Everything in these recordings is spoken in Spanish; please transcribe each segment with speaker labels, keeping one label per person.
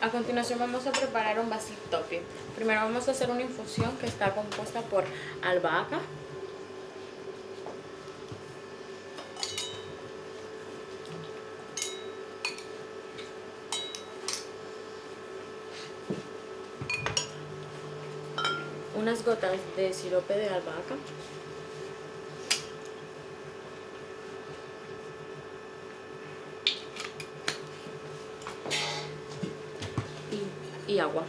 Speaker 1: A continuación vamos a preparar un basic topping. Primero vamos a hacer una infusión que está compuesta por albahaca, unas gotas de sirope de albahaca, y, y agua.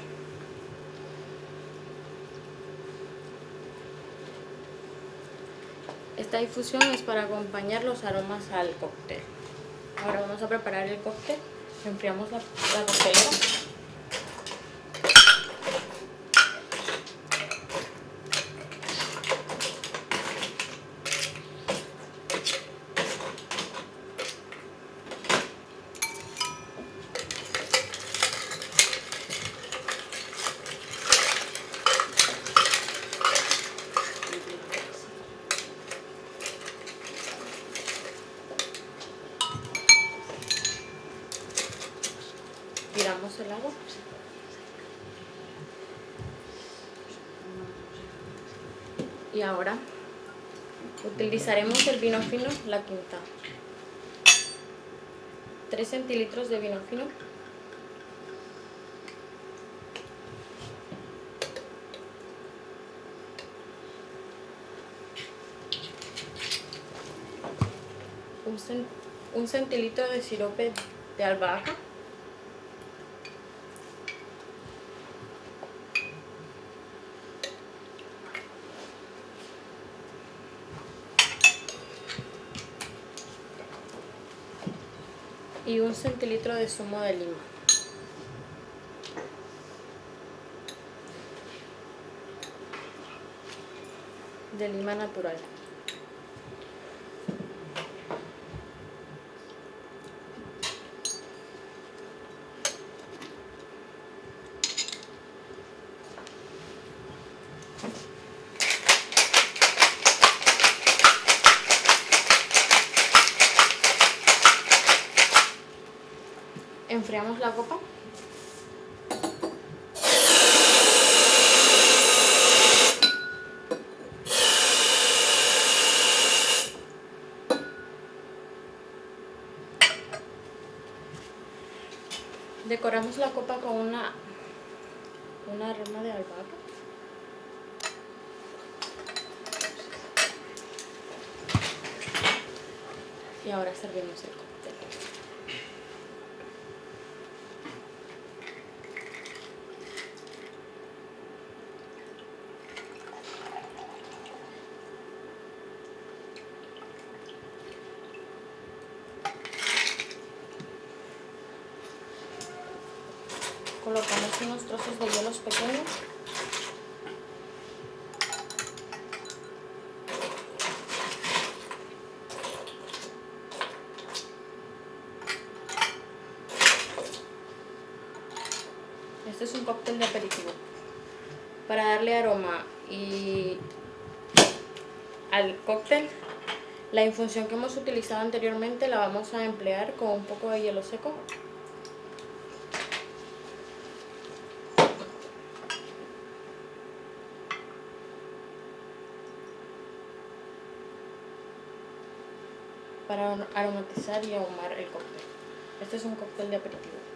Speaker 1: Esta infusión es para acompañar los aromas al cóctel. Ahora vamos a preparar el cóctel. Enfriamos la, la coctelera. Agua y ahora utilizaremos el vino fino la quinta. 3 centilitros de vino fino. Un centilitro de sirope de albahaca y un centilitro de zumo de lima. De lima natural. Enfriamos la copa. Decoramos la copa con una una rama de albahaca. Y ahora servimos el cóctel colocamos unos trozos de hielos pequeños. Este es un cóctel de aperitivo. Para darle aroma y al cóctel la infusión que hemos utilizado anteriormente la vamos a emplear con un poco de hielo seco para aromatizar y ahumar el cóctel. Este es un cóctel de aperitivo.